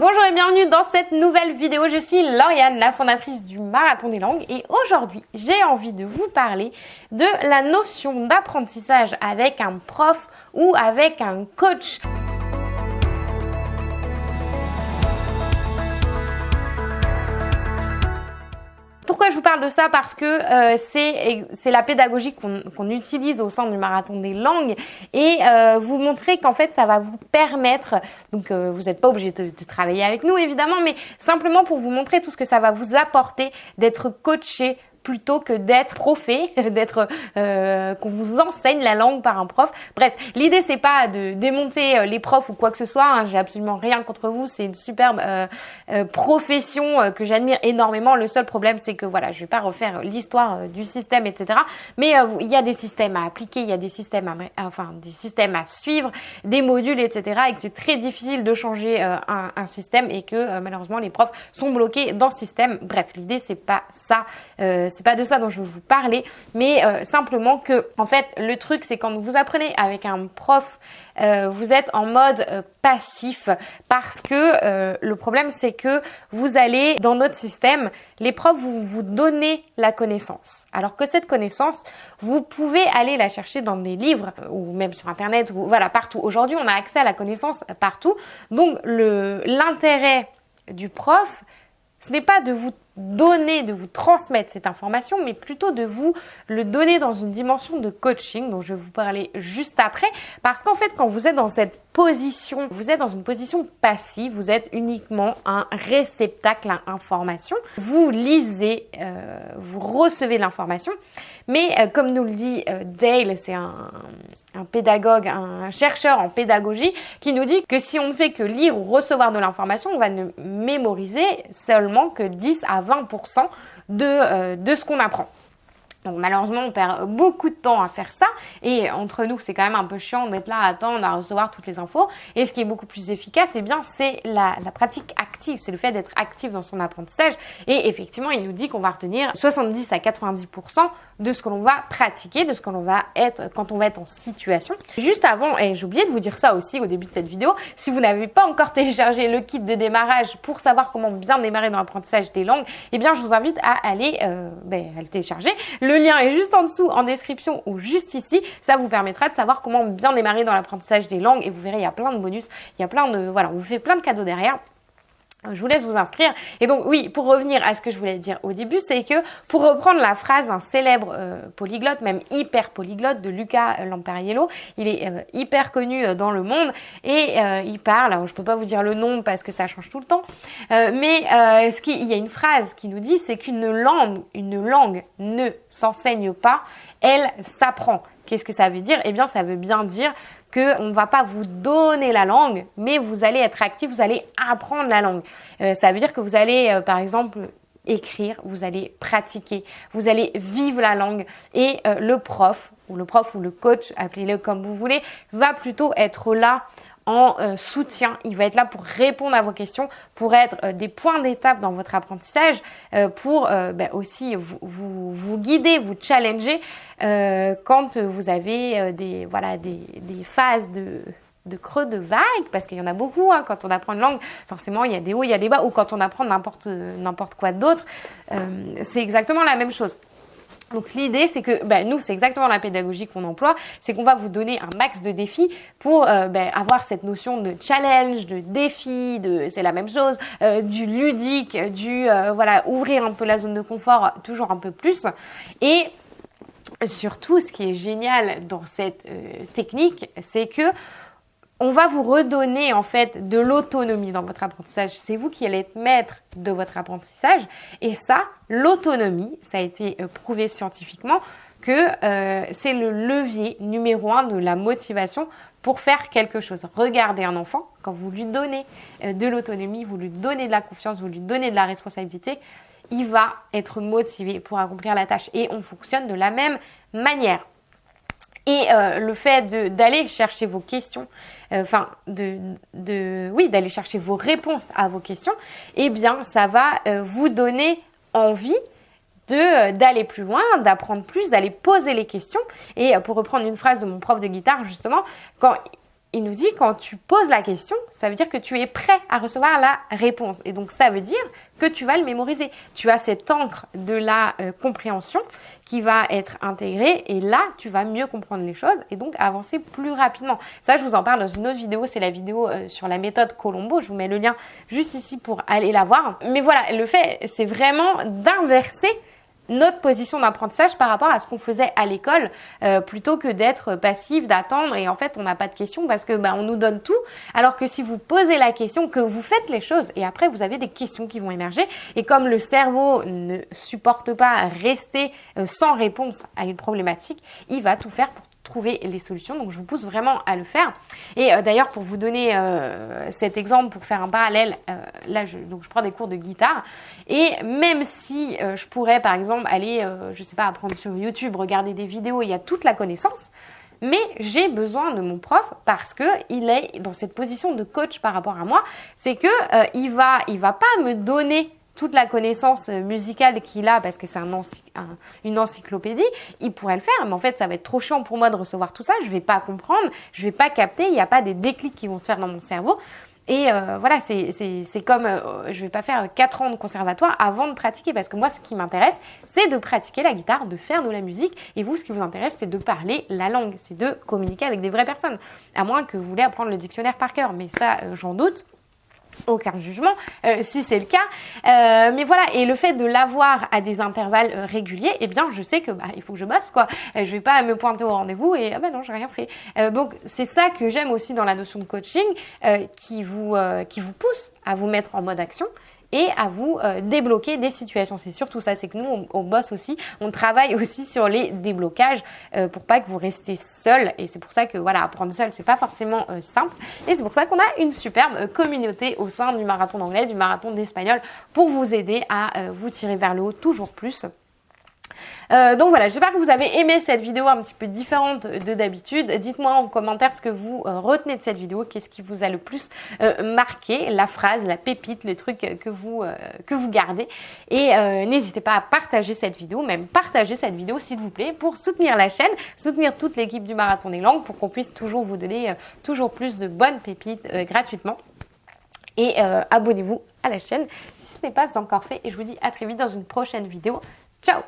bonjour et bienvenue dans cette nouvelle vidéo. Je suis Lauriane, la fondatrice du Marathon des langues et aujourd'hui j'ai envie de vous parler de la notion d'apprentissage avec un prof ou avec un coach. Je vous parle de ça Parce que euh, c'est la pédagogie qu'on utilise au sein du marathon des langues. Et euh, vous montrer qu'en fait ça va vous permettre, donc euh, vous n'êtes pas obligé de, de, travailler avec nous évidemment, mais simplement pour vous montrer tout ce que ça va vous apporter d'être coaché plutôt que d'être profé, d'être euh, qu'on vous enseigne la langue par un prof. Bref, l'idée c'est pas de démonter euh, les profs ou quoi que ce soit. Hein. J'ai absolument rien contre vous. C'est une superbe euh, euh profession euh, que j'admire énormément. Le seul problème c'est que voilà, je vais pas refaire l'histoire du système, etc. Mais il y a des systèmes à appliquer, il y a des systèmes à, enfin des systèmes à suivre, des modules, etc. Et que c'est très difficile de changer un, un, système et que malheureusement les profs sont bloqués dans ce système. Bref, l'idée c'est pas ça c'est pas de ça dont je veux vous parler, mais euh, simplement que, en fait, le truc, c'est quand vous apprenez avec un prof, euh, vous êtes en mode euh, passif parce que le problème, c'est que vous allez dans notre système, les profs vous vous donnez la connaissance, alors que cette connaissance, vous pouvez aller la chercher dans des livres ou même sur internet ou voilà partout. Aujourd'hui, on a accès à la connaissance partout, donc le l'intérêt du prof, ce n'est pas de vous donner, de vous transmettre cette information, mais plutôt de vous le donner dans une dimension de coaching dont je vais vous parler juste après. Parce qu'en fait, quand vous êtes dans cette position, vous êtes dans une position passive, vous êtes uniquement un réceptacle à information. Vous lisez, euh, vous recevez l'information, mais euh, comme nous le dit euh, Dale, c'est un, pédagogue, un chercheur en pédagogie, qui nous dit que si on ne fait que lire ou recevoir de l'information, on va ne mémoriser seulement que 10 à 20% de, euh, de ce qu'on apprend. Donc malheureusement, on perd beaucoup de temps à faire ça. Et entre nous, c'est quand même un peu chiant d'être là à attendre, à recevoir toutes les infos. Et ce qui est beaucoup plus efficace, eh bien, c'est la, la, pratique active. C'est le fait d'être actif dans son apprentissage. Et effectivement, il nous dit qu'on va retenir 70 à 90% de ce que l'on va pratiquer, de ce que l'on va être quand on va être en situation. Juste avant, et j'ai oublié de vous dire ça aussi au début de cette vidéo, si vous n'avez pas encore téléchargé le kit de démarrage pour savoir comment bien démarrer dans l'apprentissage des langues, eh bien, je vous invite à aller euh, ben, le télécharger. Le lien est juste en dessous en description ou juste ici. Ça vous permettra de savoir comment bien démarrer dans l'apprentissage des langues et vous verrez, il y a plein de bonus, il y a plein de, voilà, on vous fait plein de cadeaux derrière. Je vous laisse vous inscrire. Et donc oui, pour revenir à ce que je voulais dire au début, c'est que pour reprendre la phrase d'un célèbre euh, polyglotte, même hyper polyglotte de Luca euh, Lampariello, il est euh, hyper connu dans le monde et il parle, alors je peux pas vous dire le nom parce que ça change tout le temps, mais il y a une phrase qui nous dit, c'est qu'une langue, une langue ne s'enseigne pas, elle s'apprend. Qu'est-ce que ça veut dire? Eh bien, ça veut bien dire qu'on ne va pas vous donner la langue, mais vous allez être actif, vous allez apprendre la langue. Euh, ça veut dire que vous allez, euh, par exemple, écrire, vous allez pratiquer, vous allez vivre la langue et euh, le prof ou le prof ou le coach, appelez-le comme vous voulez, va plutôt être là en euh, soutien. Il va être là pour répondre à vos questions, pour être euh, des points d'étape dans votre apprentissage, euh, pour ben, aussi vous, guider, vous challenger quand vous avez des, phases de, de creux de vague, parce qu'il y en a beaucoup hein, quand on apprend une langue. Forcément, il y a des hauts, il y a des bas, ou quand on apprend n'importe n'importe quoi d'autre, c'est exactement la même chose. Donc l'idée, c'est que ben, nous, c'est exactement la pédagogie qu'on emploie, c'est qu'on va vous donner un max de défis pour euh, ben, avoir cette notion de challenge, de défi, de c'est la même chose, euh, du ludique, du euh, voilà ouvrir un peu la zone de confort toujours un peu plus. Et surtout, ce qui est génial dans cette technique, c'est que on va vous redonner en fait de l'autonomie dans votre apprentissage. C'est vous qui allez être maître de votre apprentissage. Et ça, l'autonomie, ça a été euh, prouvé scientifiquement que euh, c'est le levier numéro un de la motivation pour faire quelque chose. Regardez un enfant, quand vous lui donnez euh, de l'autonomie, vous lui donnez de la confiance, vous lui donnez de la responsabilité, il va être motivé pour accomplir la tâche. Et on fonctionne de la même manière. Et euh, le fait d'aller chercher vos questions, euh, enfin de, oui, d'aller chercher vos réponses à vos questions, eh bien, ça va euh, vous donner envie d'aller plus loin, d'apprendre plus, d'aller poser les questions. Et pour reprendre une phrase de mon prof de guitare, justement, quand il nous dit quand tu poses la question, ça veut dire que tu es prêt à recevoir la réponse. Et donc ça veut dire que tu vas le mémoriser. Tu as cette encre de la euh, compréhension qui va être intégrée et là, tu vas mieux comprendre les choses et donc avancer plus rapidement. Ça, je vous en parle dans une autre vidéo, c'est la vidéo euh, sur la méthode Colombo. Je vous mets le lien juste ici pour aller la voir. Mais voilà, le fait, c'est vraiment d'inverser notre position d'apprentissage par rapport à ce qu'on faisait à l'école euh, plutôt que d'être passif, d'attendre. Et en fait on n'a pas de questions parce que bah, on nous donne tout. Alors que si vous posez la question, que vous faites les choses et après vous avez des questions qui vont émerger. Et comme le cerveau ne supporte pas rester euh, sans réponse à une problématique, il va tout faire pour trouver les solutions. Donc je vous pousse vraiment à le faire. Et euh, d'ailleurs pour vous donner euh, cet exemple, pour faire un parallèle, euh, là je, donc je prends des cours de guitare et même si je pourrais par exemple aller, je sais pas, apprendre sur YouTube, regarder des vidéos, il y a toute la connaissance. Mais j'ai besoin de mon prof parce que il est dans cette position de coach par rapport à moi. C'est que il va, il va pas me donner toute la connaissance euh, musicale qu'il a, parce que c'est un, une encyclopédie, il pourrait le faire, mais en fait, ça va être trop chiant pour moi de recevoir tout ça, je vais pas comprendre, je vais pas capter, il n'y a pas des déclics qui vont se faire dans mon cerveau. Et euh, voilà, c'est comme, euh, je vais pas faire 4 ans de conservatoire avant de pratiquer, parce que moi, ce qui m'intéresse, c'est de pratiquer la guitare, de faire de la musique, et vous, ce qui vous intéresse, c'est de parler la langue, c'est de communiquer avec des vraies personnes, à moins que vous voulez apprendre le dictionnaire par cœur, mais ça, j'en doute aucun jugement euh, si c'est le cas. Euh, mais voilà et le fait de l'avoir à des intervalles euh, réguliers eh bien je sais que bah, il faut que je bosse quoi. Je vais pas me pointer au rendez-vous et ah ben non j'ai rien fait. Donc c'est ça que j'aime aussi dans la notion de coaching qui vous qui vous pousse à vous mettre en mode action et à vous euh, débloquer des situations. C'est surtout ça, c'est que nous, on, bosse aussi, on travaille aussi sur les déblocages euh, pour pas que vous restez seul. Et c'est pour ça que voilà, apprendre seul, c'est pas forcément euh, simple. Et c'est pour ça qu'on a une superbe communauté au sein du marathon d'anglais, du marathon d'espagnol, pour vous aider à vous tirer vers le haut toujours plus. Euh, donc voilà, j'espère que vous avez aimé cette vidéo un petit peu différente de d'habitude. Dites-moi en commentaire ce que vous euh, retenez de cette vidéo, qu'est-ce qui vous a le plus euh, marqué, la phrase, la pépite, les trucs que vous, que vous gardez. Et n'hésitez pas à partager cette vidéo, même partager cette vidéo s'il vous plaît, pour soutenir la chaîne, soutenir toute l'équipe du Marathon des Langues, pour qu'on puisse toujours vous donner toujours plus de bonnes pépites gratuitement. Et abonnez-vous à la chaîne si ce n'est pas encore fait. Et je vous dis à très vite dans une prochaine vidéo. Ciao